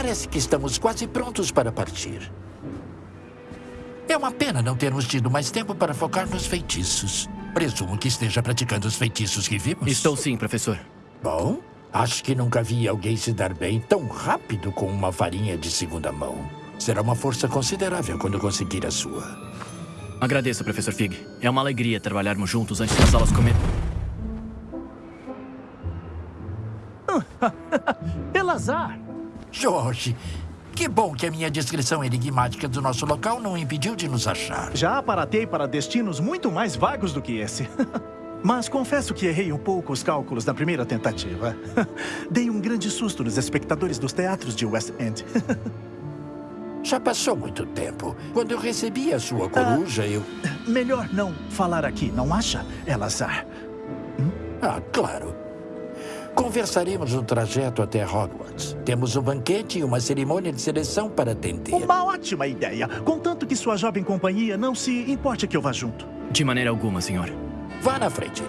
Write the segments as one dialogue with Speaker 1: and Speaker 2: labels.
Speaker 1: Parece que estamos quase prontos para partir. É uma pena não termos tido mais tempo para focar nos feitiços. Presumo que esteja praticando os feitiços que vimos.
Speaker 2: Estou sim, professor.
Speaker 1: Bom, acho que nunca vi alguém se dar bem tão rápido com uma varinha de segunda mão. Será uma força considerável quando conseguir a sua.
Speaker 2: Agradeço, professor Fig. É uma alegria trabalharmos juntos antes das aulas comer.
Speaker 3: Elazar!
Speaker 1: Jorge, que bom que a minha descrição enigmática do nosso local não impediu de nos achar.
Speaker 3: Já aparatei para destinos muito mais vagos do que esse. Mas confesso que errei um pouco os cálculos na primeira tentativa. Dei um grande susto nos espectadores dos teatros de West End.
Speaker 1: Já passou muito tempo. Quando eu recebi a sua coruja, eu...
Speaker 3: Melhor não falar aqui, não acha, Elazar?
Speaker 1: Ah, claro. Conversaremos no trajeto até Hogwarts. Temos um banquete e uma cerimônia de seleção para atender.
Speaker 3: Uma ótima ideia, contanto que sua jovem companhia não se importe que eu vá junto.
Speaker 2: De maneira alguma, senhor.
Speaker 1: Vá na frente.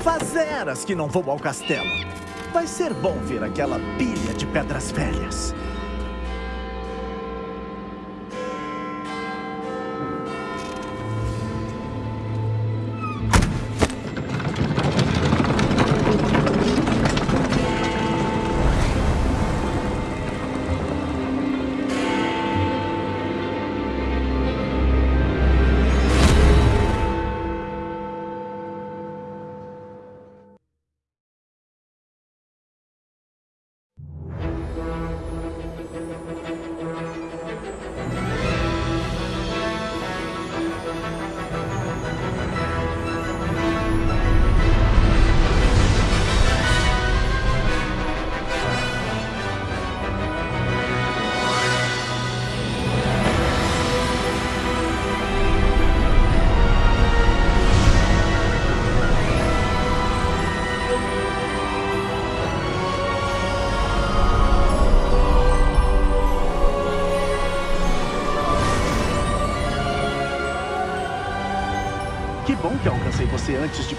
Speaker 3: Fazeras que não vou ao castelo. Vai ser bom ver aquela pilha de pedras velhas.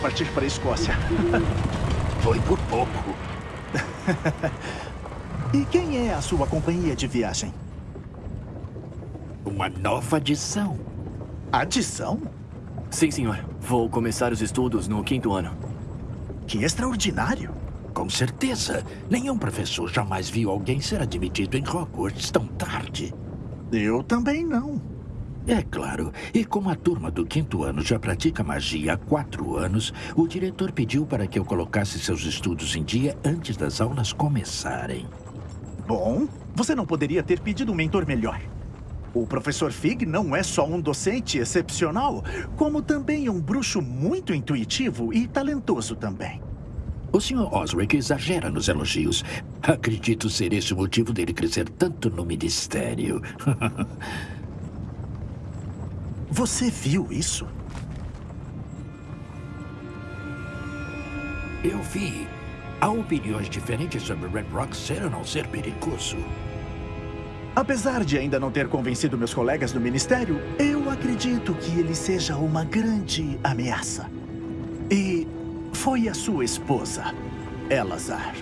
Speaker 3: Partir para a Escócia.
Speaker 1: Foi por pouco.
Speaker 3: E quem é a sua companhia de viagem?
Speaker 1: Uma nova adição.
Speaker 3: Adição?
Speaker 2: Sim, senhor. Vou começar os estudos no quinto ano.
Speaker 3: Que extraordinário.
Speaker 1: Com certeza. Nenhum professor jamais viu alguém ser admitido em Hogwarts tão tarde.
Speaker 3: Eu também não.
Speaker 1: É claro. E como a turma do quinto ano já pratica magia há quatro anos, o diretor pediu para que eu colocasse seus estudos em dia antes das aulas começarem.
Speaker 3: Bom, você não poderia ter pedido um mentor melhor. O professor Fig não é só um docente excepcional, como também um bruxo muito intuitivo e talentoso também.
Speaker 1: O Sr. Osric exagera nos elogios. Acredito ser esse o motivo dele crescer tanto no ministério.
Speaker 3: Você viu isso?
Speaker 1: Eu vi. Há opiniões diferentes sobre Red Rock ser ou não ser perigoso.
Speaker 3: Apesar de ainda não ter convencido meus colegas do ministério, eu acredito que ele seja uma grande ameaça. E foi a sua esposa, Elazar,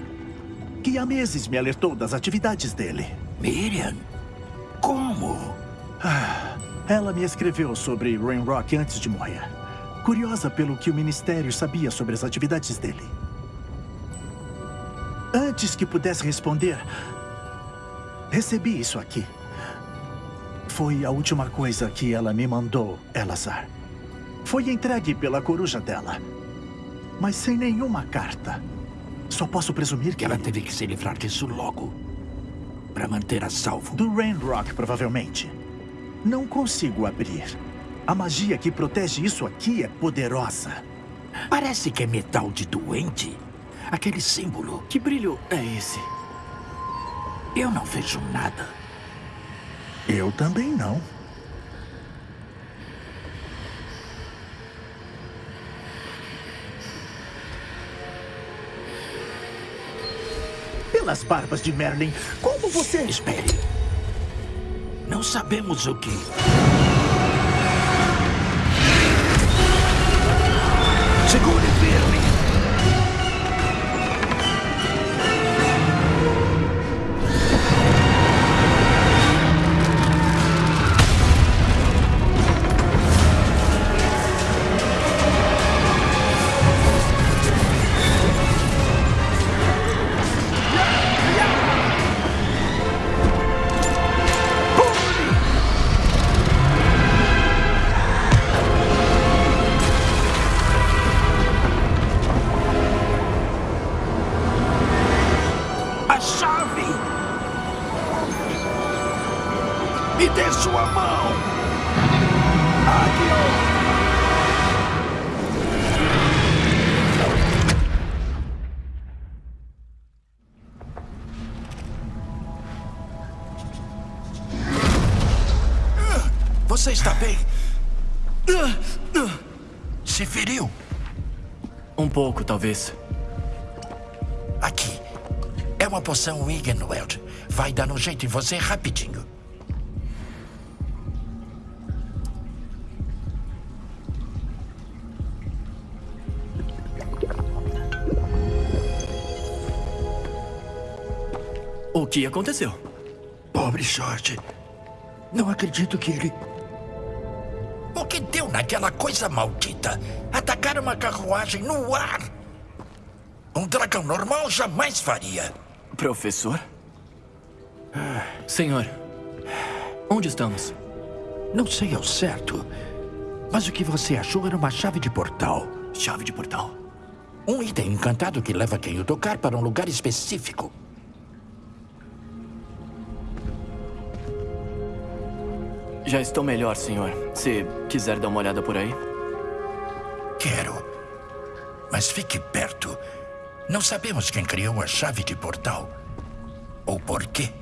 Speaker 3: que há meses me alertou das atividades dele.
Speaker 1: Miriam? Como?
Speaker 3: Ela me escreveu sobre Rainrock antes de morrer. Curiosa pelo que o ministério sabia sobre as atividades dele. Antes que pudesse responder, recebi isso aqui. Foi a última coisa que ela me mandou, Elazar. Foi entregue pela coruja dela. Mas sem nenhuma carta. Só posso presumir que...
Speaker 1: Ela teve que se livrar disso logo. Para manter a salvo.
Speaker 3: Do Rainrock, provavelmente. Não consigo abrir. A magia que protege isso aqui é poderosa.
Speaker 1: Parece que é metal de doente. Aquele símbolo.
Speaker 2: Que brilho é esse?
Speaker 1: Eu não vejo nada.
Speaker 3: Eu também não. Pelas barbas de Merlin, como você...
Speaker 1: Espere. Não sabemos o que. Segure Você está bem? Se feriu?
Speaker 2: Um pouco, talvez.
Speaker 1: Aqui. É uma poção Wiggenweld. Vai dar um jeito em você rapidinho.
Speaker 2: O que aconteceu?
Speaker 1: Pobre Jorge. Não acredito que ele... Naquela coisa maldita? Atacar uma carruagem no ar. Um dragão normal jamais faria.
Speaker 2: Professor? Senhor, onde estamos?
Speaker 1: Não sei ao certo. Mas o que você achou era uma chave de portal.
Speaker 2: Chave de portal.
Speaker 1: Um item encantado que leva quem o tocar para um lugar específico.
Speaker 2: Já estou melhor, senhor. Se quiser dar uma olhada por aí.
Speaker 1: Quero. Mas fique perto. Não sabemos quem criou a chave de portal. Ou por quê.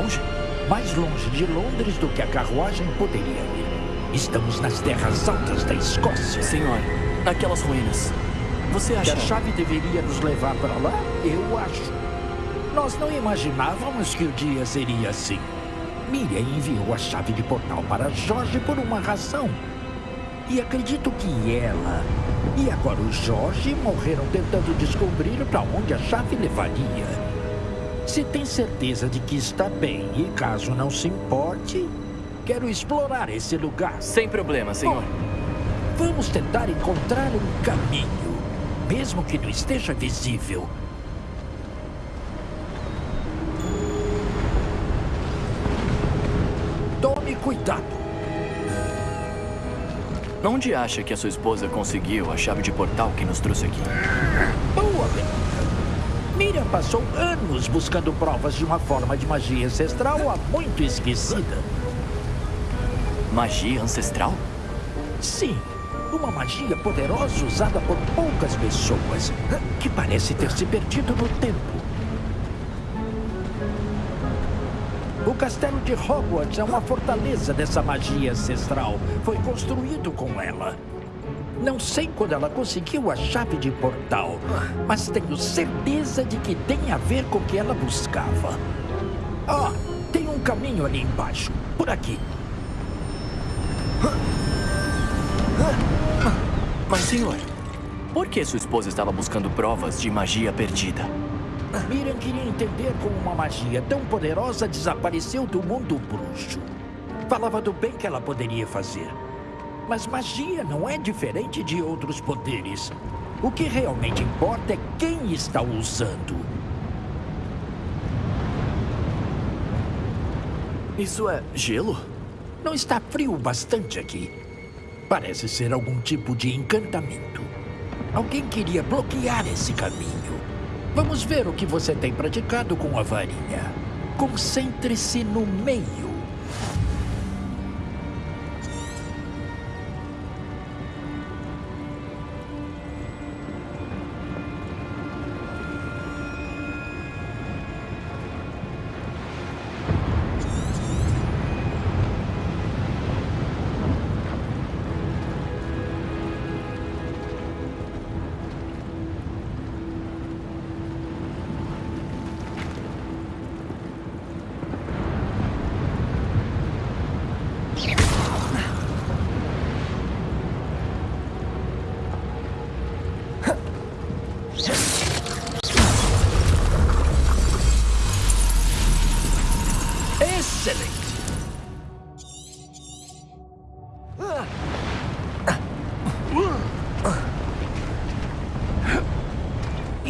Speaker 2: Longe?
Speaker 1: Mais longe de Londres do que a carruagem poderia ir. Estamos nas terras altas da Escócia.
Speaker 2: Senhor, aquelas ruínas. Você
Speaker 1: Que
Speaker 2: acha...
Speaker 1: a chave deveria nos levar para lá? Eu acho. Nós não imaginávamos que o dia seria assim. Miriam enviou a chave de portal para Jorge por uma razão. E acredito que ela e agora o Jorge morreram tentando descobrir para onde a chave levaria. Se tem certeza de que está bem e caso não se importe, quero explorar esse lugar.
Speaker 2: Sem problema, senhor.
Speaker 1: Vamos tentar encontrar um caminho, mesmo que não esteja visível. Tome cuidado.
Speaker 2: Onde acha que a sua esposa conseguiu a chave de portal que nos trouxe aqui?
Speaker 1: Boa pergunta. Miriam passou anos buscando provas de uma forma de magia ancestral há muito esquecida.
Speaker 2: Magia ancestral?
Speaker 1: Sim, uma magia poderosa usada por poucas pessoas, que parece ter se perdido no tempo. O castelo de Hogwarts é uma fortaleza dessa magia ancestral. Foi construído com ela. Não sei quando ela conseguiu a chave de portal, mas tenho certeza de que tem a ver com o que ela buscava. Ah, tem um caminho ali embaixo, por aqui.
Speaker 2: Mas, senhor, por que sua esposa estava buscando provas de magia perdida?
Speaker 1: Miriam queria entender como uma magia tão poderosa desapareceu do mundo bruxo. Falava do bem que ela poderia fazer. Mas magia não é diferente de outros poderes. O que realmente importa é quem está usando.
Speaker 2: Isso é gelo?
Speaker 1: Não está frio bastante aqui. Parece ser algum tipo de encantamento. Alguém queria bloquear esse caminho. Vamos ver o que você tem praticado com a varinha. Concentre-se no meio.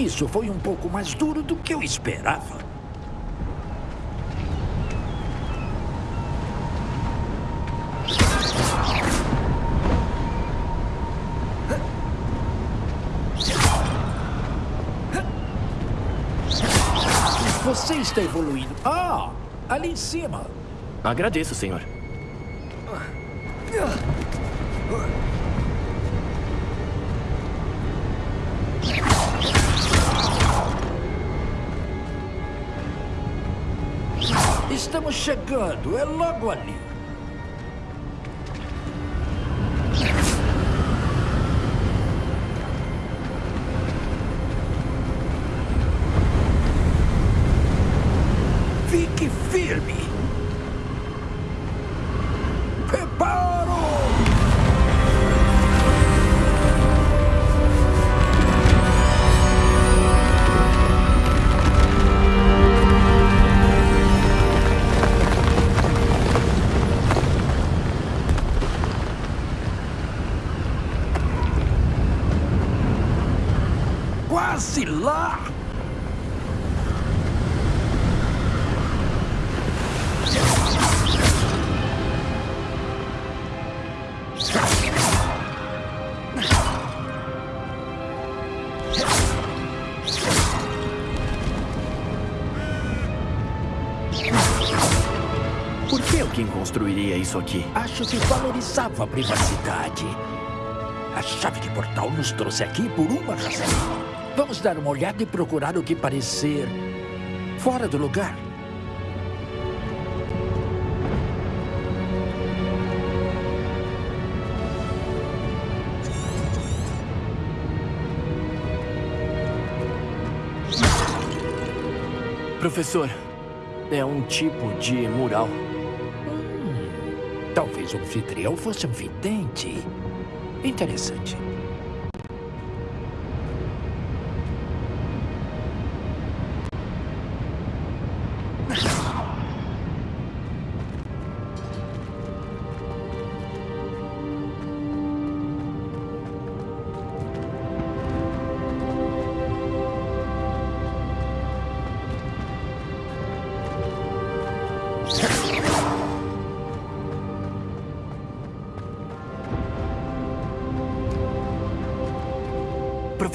Speaker 1: Isso foi um pouco mais duro do que eu esperava. Você está evoluindo. Ah, ali em cima.
Speaker 2: Agradeço, senhor.
Speaker 1: Estamos chegando. É logo ali.
Speaker 2: Isso aqui?
Speaker 1: Acho que valorizava a privacidade. A chave de portal nos trouxe aqui por uma razão. Vamos dar uma olhada e procurar o que parecer fora do lugar.
Speaker 2: Professor, é um tipo de mural.
Speaker 1: Talvez o anfitrião fosse um vidente. Interessante.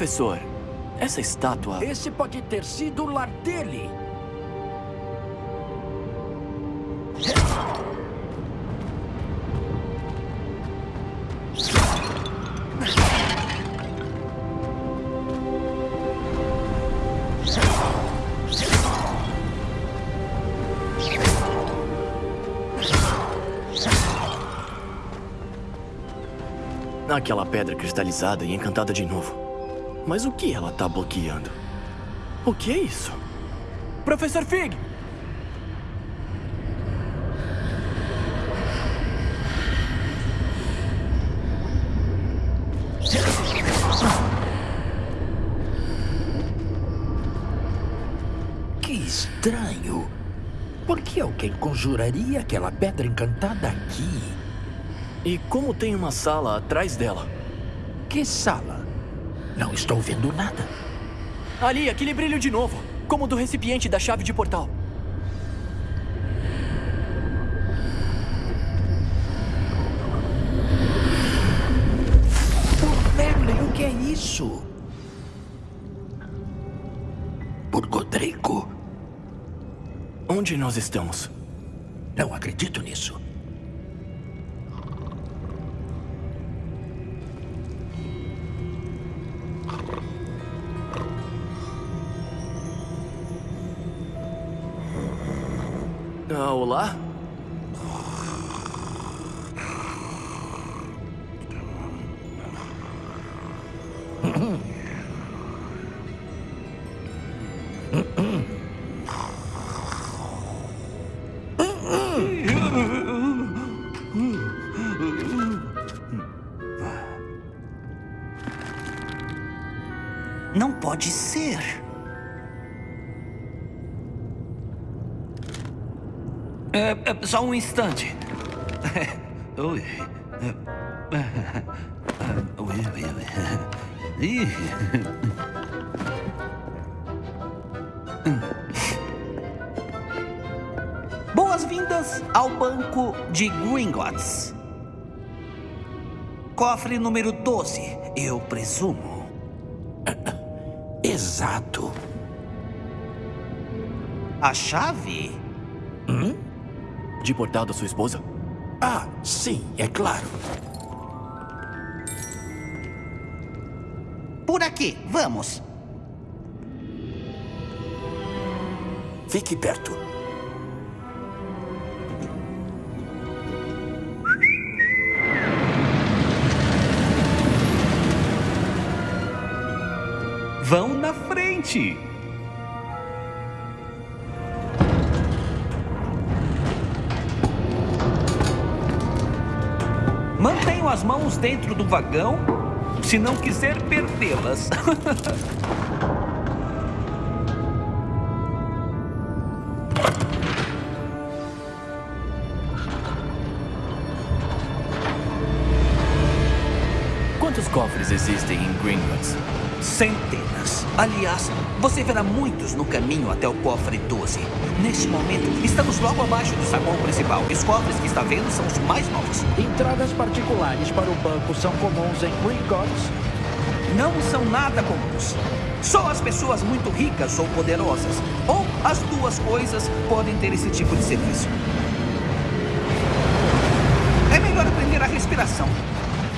Speaker 2: Professor, essa estátua.
Speaker 1: Esse pode ter sido o lar dele.
Speaker 2: Aquela pedra cristalizada e encantada de novo. Mas o que ela tá bloqueando? O que é isso? Professor Fig!
Speaker 1: Que estranho. Por que alguém conjuraria aquela pedra encantada aqui?
Speaker 2: E como tem uma sala atrás dela?
Speaker 1: Que sala? Não estou vendo nada.
Speaker 2: Ali, aquele brilho de novo. Como do recipiente da chave de portal.
Speaker 1: Por Merlin, o que é isso? Por Godrico.
Speaker 2: Onde nós estamos?
Speaker 1: Não acredito nisso.
Speaker 2: Olá?
Speaker 4: Não pode ser. É, é, só um instante. Ui. Ih. Boas-vindas ao banco de Gringotts. Cofre número 12, eu presumo.
Speaker 1: Exato.
Speaker 4: A chave?
Speaker 2: De portal da sua esposa?
Speaker 1: Ah, sim, é claro.
Speaker 4: Por aqui, vamos.
Speaker 1: Fique perto.
Speaker 4: Vão na frente. As mãos dentro do vagão se não quiser perdê-las.
Speaker 2: cofres existem em Gringotts?
Speaker 4: Centenas. Aliás, você verá muitos no caminho até o cofre 12. Neste momento, estamos logo abaixo do saguão principal. Os cofres que está vendo são os mais novos.
Speaker 1: Entradas particulares para o banco são comuns em Gringotts.
Speaker 4: Não são nada comuns. Só as pessoas muito ricas ou poderosas, ou as duas coisas, podem ter esse tipo de serviço. É melhor aprender a respiração.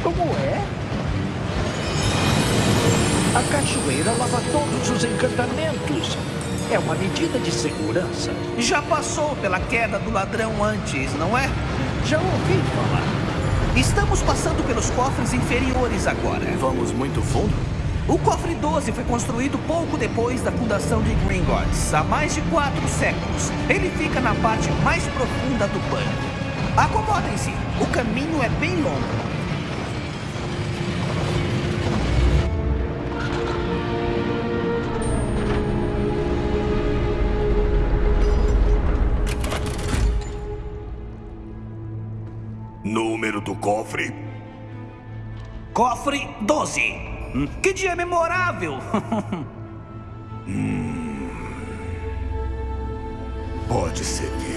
Speaker 1: Como é? A cachoeira lava todos os encantamentos. É uma medida de segurança.
Speaker 4: Já passou pela queda do ladrão antes, não é?
Speaker 1: Já ouvi falar.
Speaker 4: Estamos passando pelos cofres inferiores agora.
Speaker 2: Vamos muito fundo?
Speaker 4: O cofre 12 foi construído pouco depois da fundação de Gringotts, há mais de quatro séculos. Ele fica na parte mais profunda do banco. Acomodem-se, o caminho é bem longo.
Speaker 5: Número do cofre?
Speaker 4: Cofre 12. Que dia memorável!
Speaker 5: Pode seguir.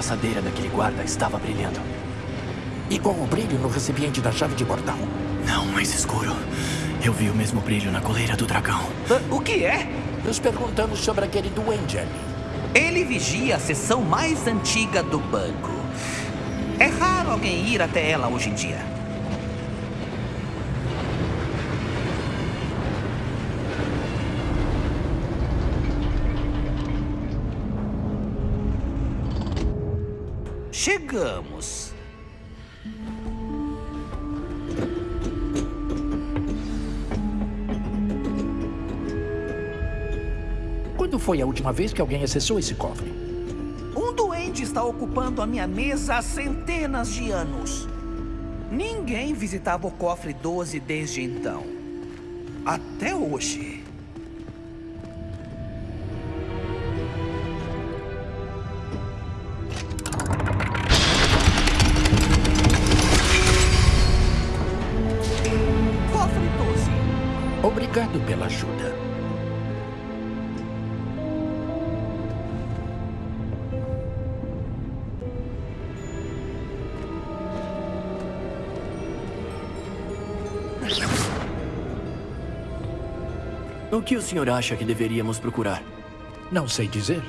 Speaker 2: Braçadeira daquele guarda estava brilhando.
Speaker 1: Igual o brilho no recipiente da chave de portal.
Speaker 2: Não, mais escuro. Eu vi o mesmo brilho na coleira do dragão.
Speaker 4: Ah, o que é?
Speaker 1: Nos perguntamos sobre aquele duende ali.
Speaker 4: Ele vigia a seção mais antiga do banco. É raro alguém ir até ela hoje em dia. Chegamos.
Speaker 1: Quando foi a última vez que alguém acessou esse cofre?
Speaker 4: Um doente está ocupando a minha mesa há centenas de anos. Ninguém visitava o cofre 12 desde então. Até hoje.
Speaker 2: Que o senhor acha que deveríamos procurar?
Speaker 1: Não sei dizer.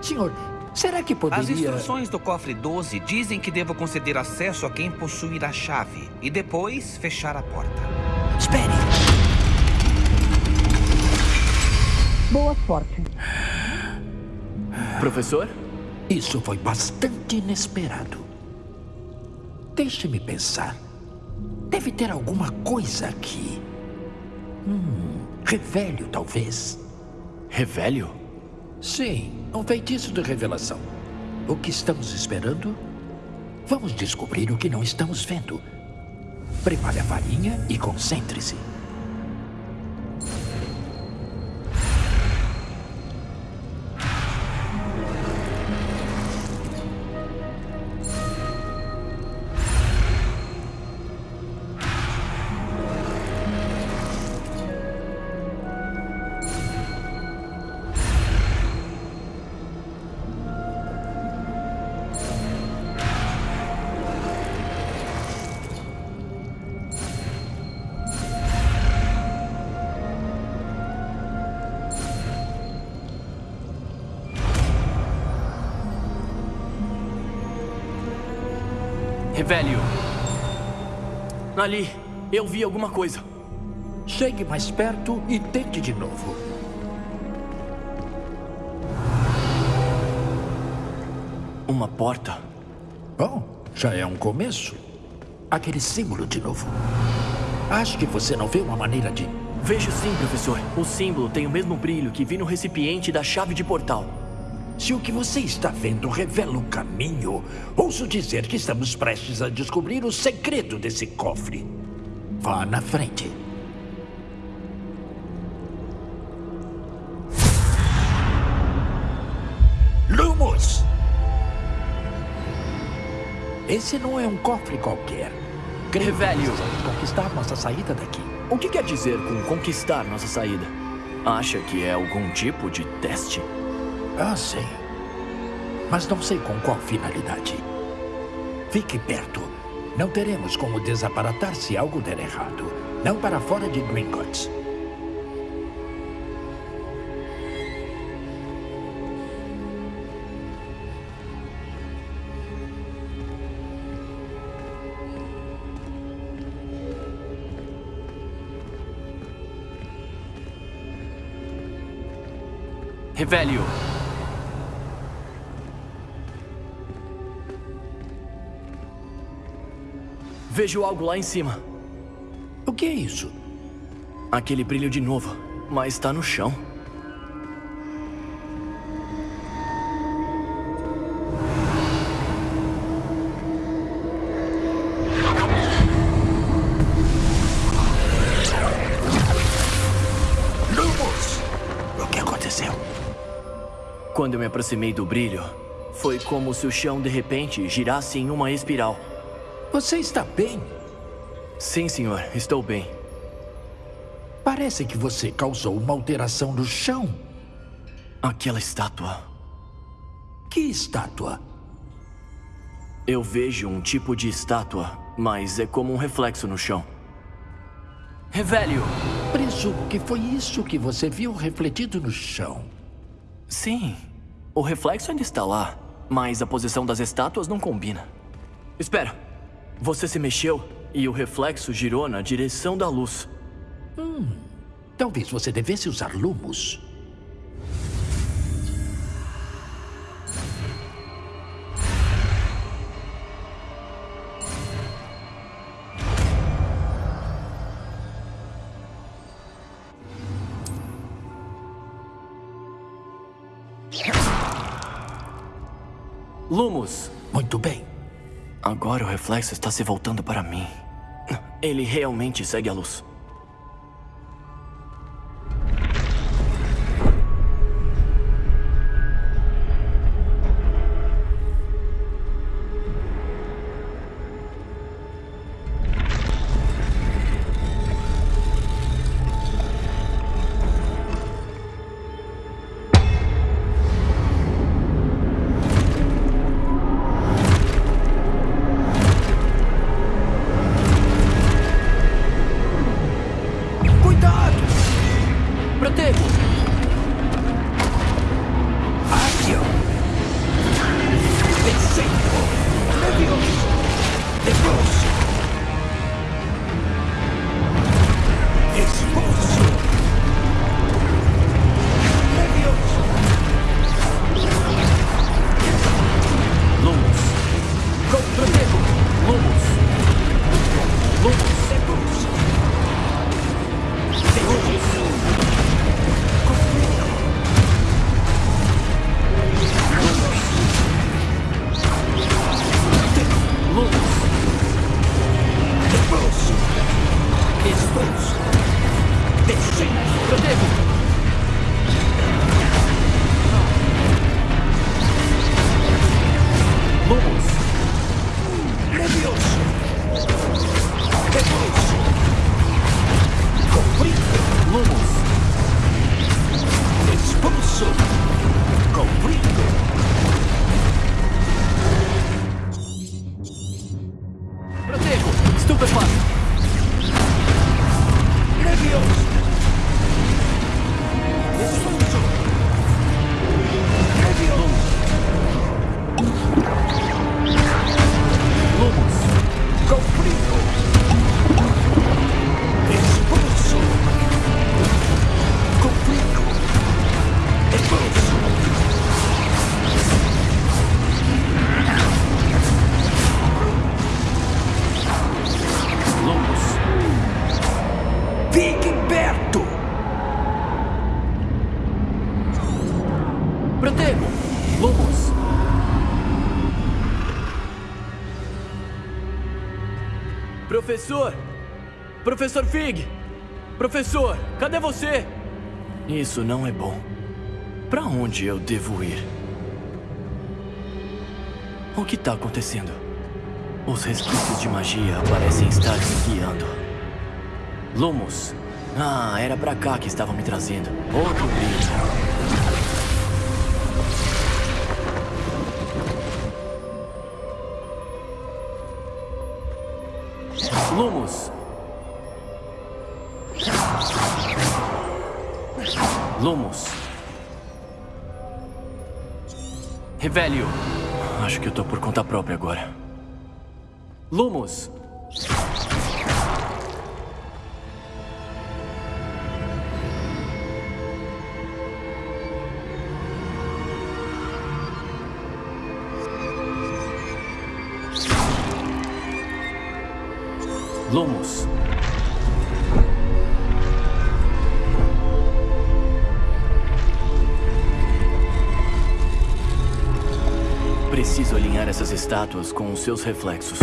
Speaker 1: Senhor, será que
Speaker 4: As
Speaker 1: poderia...
Speaker 4: instruções do cofre 12 dizem que devo conceder acesso a quem possuir a chave e depois fechar a porta.
Speaker 1: Espere!
Speaker 6: Boa sorte.
Speaker 2: Professor?
Speaker 1: Isso foi bastante inesperado. Deixe-me pensar. Deve ter alguma coisa aqui. Hum, revelio, talvez.
Speaker 2: Revelio?
Speaker 1: Sim, um feitiço de revelação. O que estamos esperando? Vamos descobrir o que não estamos vendo. Prepare a farinha e concentre-se.
Speaker 2: Revelio. Ali, eu vi alguma coisa.
Speaker 1: Chegue mais perto e tente de novo.
Speaker 2: Uma porta.
Speaker 1: Bom, já é um começo. Aquele símbolo de novo. Acho que você não vê uma maneira de.
Speaker 2: Vejo sim, professor. O símbolo tem o mesmo brilho que vi no recipiente da chave de portal.
Speaker 1: Se o que você está vendo revela o caminho, ouso dizer que estamos prestes a descobrir o segredo desse cofre. Vá na frente. Lumos! Esse não é um cofre qualquer. Creio precisamos conquistar nossa saída daqui.
Speaker 2: O que quer dizer com conquistar nossa saída? Acha que é algum tipo de teste?
Speaker 1: Ah, sei. Mas não sei com qual finalidade. Fique perto. Não teremos como desaparatar se algo der errado. Não para fora de Gringotts.
Speaker 2: Revelio. Vejo algo lá em cima.
Speaker 1: O que é isso?
Speaker 2: Aquele brilho de novo, mas está no chão.
Speaker 1: Lumos! O que aconteceu?
Speaker 2: Quando eu me aproximei do brilho, foi como se o chão de repente girasse em uma espiral.
Speaker 1: Você está bem?
Speaker 2: Sim, senhor, estou bem.
Speaker 1: Parece que você causou uma alteração no chão.
Speaker 2: Aquela estátua.
Speaker 1: Que estátua?
Speaker 2: Eu vejo um tipo de estátua, mas é como um reflexo no chão. Revelio!
Speaker 1: Presumo que foi isso que você viu refletido no chão.
Speaker 2: Sim, o reflexo ainda está lá, mas a posição das estátuas não combina. Espera, você se mexeu e o reflexo girou na direção da luz.
Speaker 1: Talvez você devesse usar lumos.
Speaker 2: Lumos!
Speaker 1: Muito bem.
Speaker 2: Agora o reflexo está se voltando para mim. Ele realmente segue a luz. Professor! Professor Fig! Professor, cadê você? Isso não é bom. Para onde eu devo ir? O que está acontecendo? Os resquícios de magia parecem estar me guiando. Lumos. Ah, era pra cá que estavam me trazendo. Outro brilho. Lumos. Lumos. Revelio. Acho que eu tô por conta própria agora. Lumos. Lumos. Preciso alinhar essas estátuas com os seus reflexos.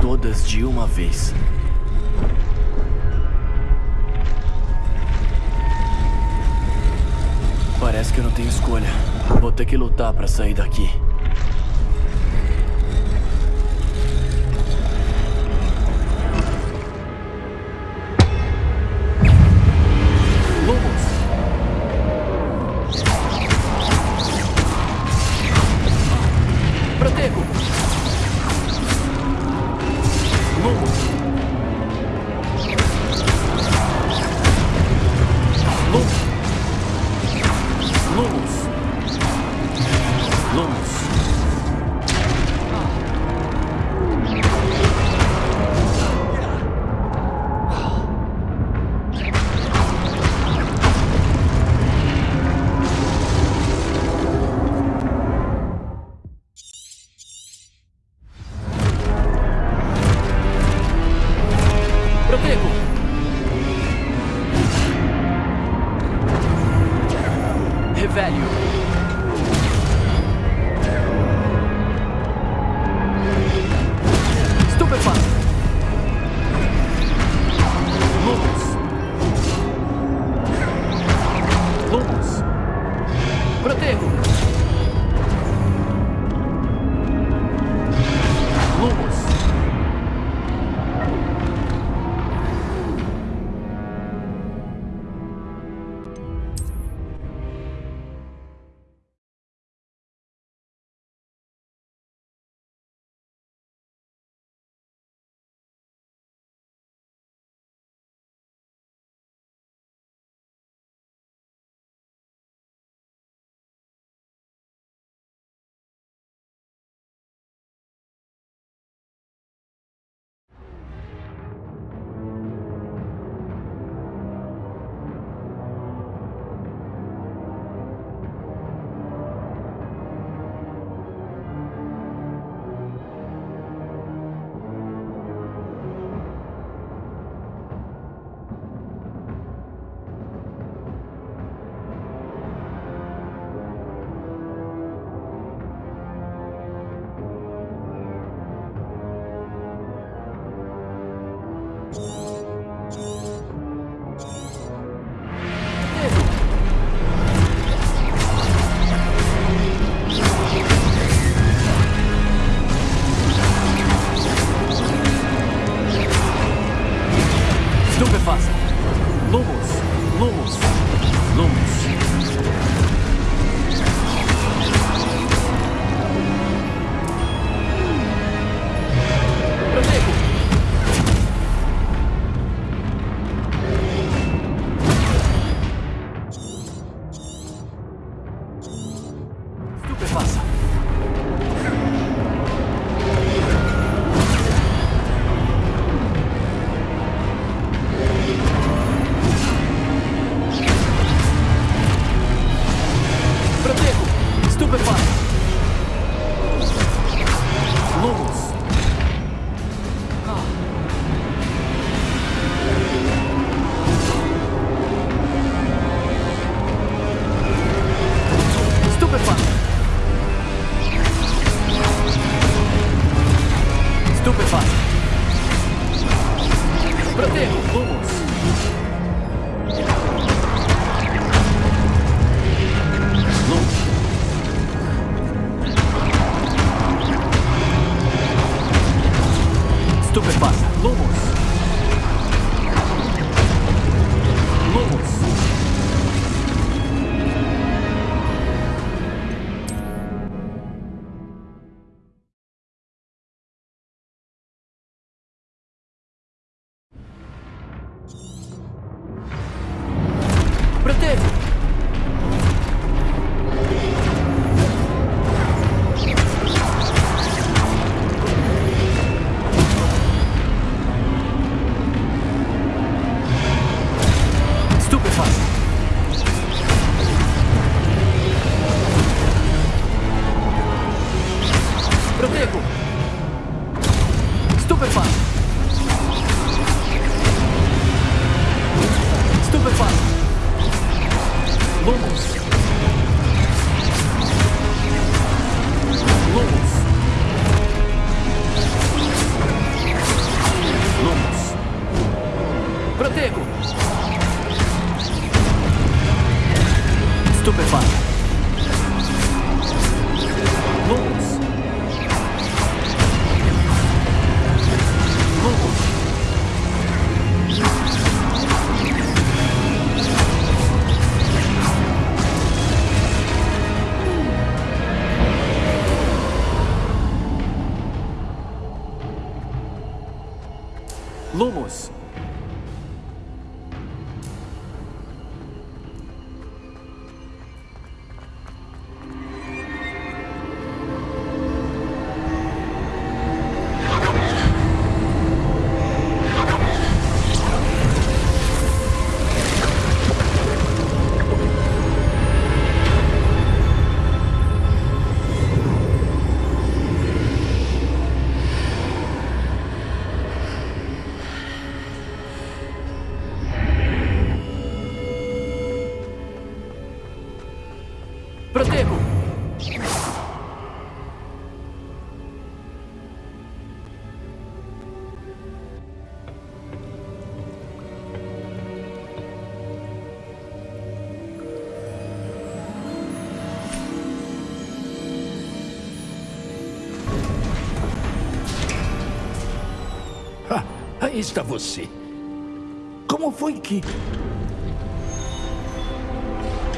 Speaker 2: Todas de uma vez. Parece que eu não tenho escolha. Vou ter que lutar para sair daqui. Lumos!
Speaker 1: Aí está você. Como foi que.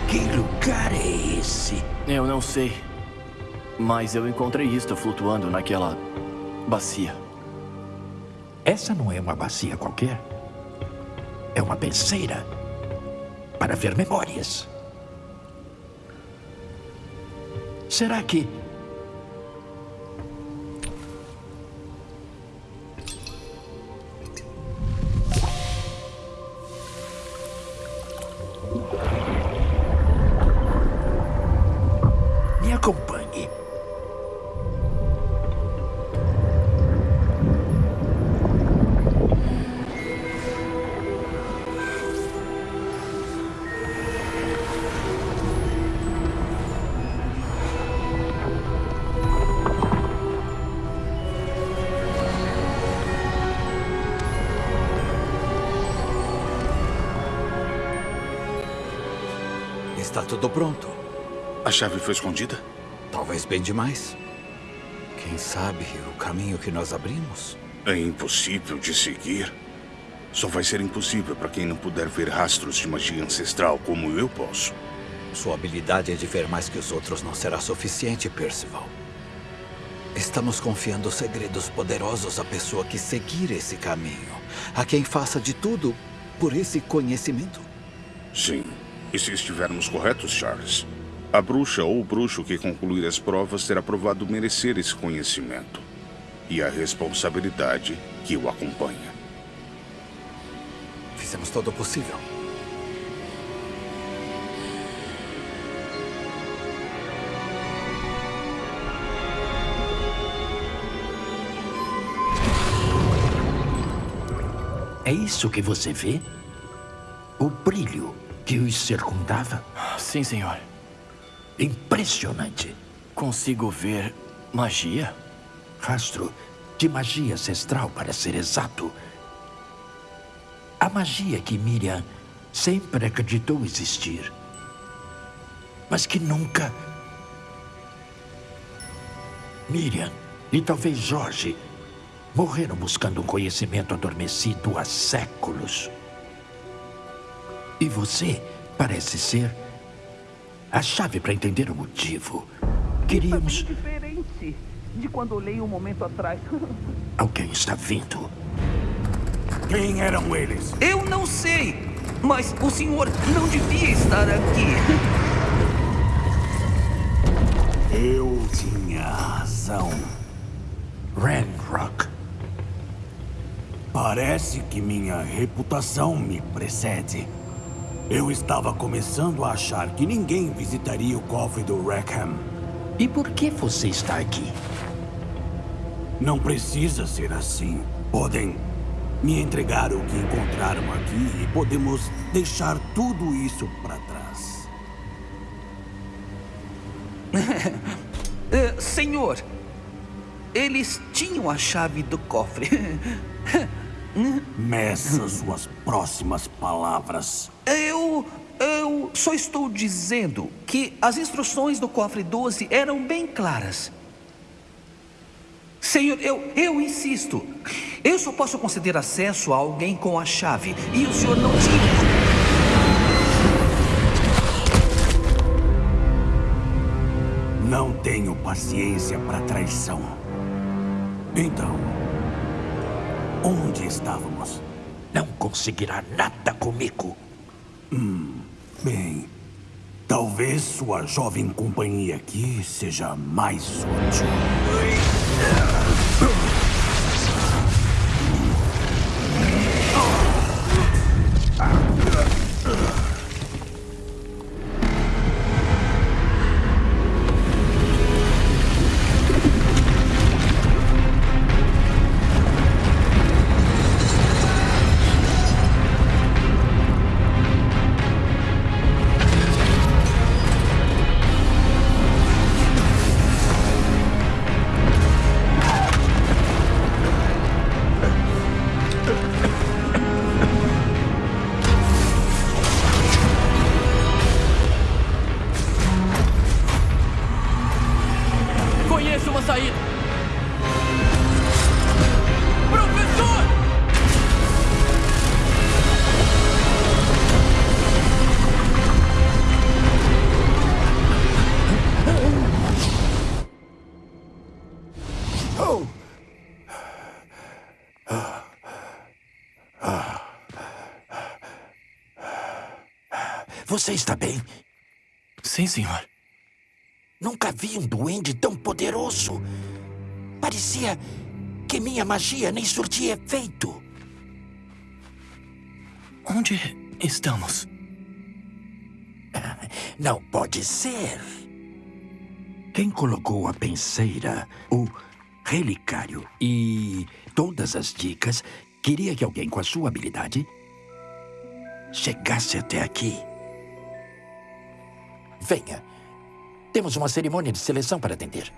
Speaker 1: Que lugar é esse?
Speaker 2: Eu não sei. Mas eu encontrei isto flutuando naquela bacia.
Speaker 1: Essa não é uma bacia qualquer. É uma penseira para ver memórias. Será que.
Speaker 7: Tudo pronto.
Speaker 5: A chave foi escondida?
Speaker 7: Talvez bem demais. Quem sabe o caminho que nós abrimos?
Speaker 5: É impossível de seguir. Só vai ser impossível para quem não puder ver rastros de magia ancestral como eu posso.
Speaker 7: Sua habilidade de ver mais que os outros não será suficiente, Percival. Estamos confiando segredos poderosos à pessoa que seguir esse caminho. A quem faça de tudo por esse conhecimento.
Speaker 5: Sim. E se estivermos corretos, Charles? A bruxa ou o bruxo que concluir as provas terá provado merecer esse conhecimento. E a responsabilidade que o acompanha.
Speaker 7: Fizemos todo o possível.
Speaker 1: É isso que você vê? O brilho que os circundava?
Speaker 2: Sim, senhor.
Speaker 1: Impressionante.
Speaker 2: Consigo ver magia?
Speaker 1: Rastro de magia ancestral, para ser exato. A magia que Miriam sempre acreditou existir. Mas que nunca. Miriam e talvez Jorge morreram buscando um conhecimento adormecido há séculos. E você parece ser a chave para entender o motivo. Queríamos.
Speaker 4: Bem diferente de quando olhei um momento atrás.
Speaker 1: Alguém está vindo.
Speaker 5: Quem eram eles?
Speaker 4: Eu não sei. Mas o senhor não devia estar aqui.
Speaker 1: Eu tinha razão. Ranrock. Parece que minha reputação me precede. Eu estava começando a achar que ninguém visitaria o cofre do Rackham. E por que você está aqui? Não precisa ser assim. Podem me entregar o que encontraram aqui e podemos deixar tudo isso para trás.
Speaker 4: uh, senhor, eles tinham a chave do cofre.
Speaker 1: Meça suas próximas palavras.
Speaker 4: Eu. Eu só estou dizendo que as instruções do cofre 12 eram bem claras. Senhor, eu, eu insisto. Eu só posso conceder acesso a alguém com a chave. E o senhor não tinha.
Speaker 1: Não tenho paciência para traição. Então, onde estávamos? Não conseguirá nada comigo. Hum, bem, talvez sua jovem companhia aqui seja mais útil. Você está bem?
Speaker 2: Sim, senhor.
Speaker 1: Nunca vi um duende tão poderoso. Parecia que minha magia nem surtia efeito.
Speaker 2: Onde estamos?
Speaker 1: Não pode ser. Quem colocou a penseira, o relicário e todas as dicas queria que alguém com a sua habilidade chegasse até aqui. Venha. Temos uma cerimônia de seleção para atender.